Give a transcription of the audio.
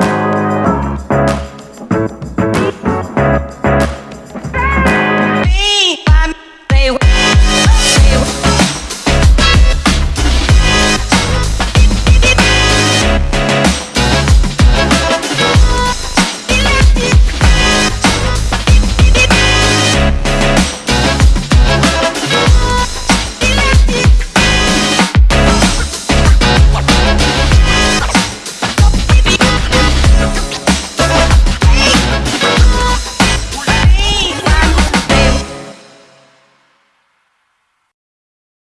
Música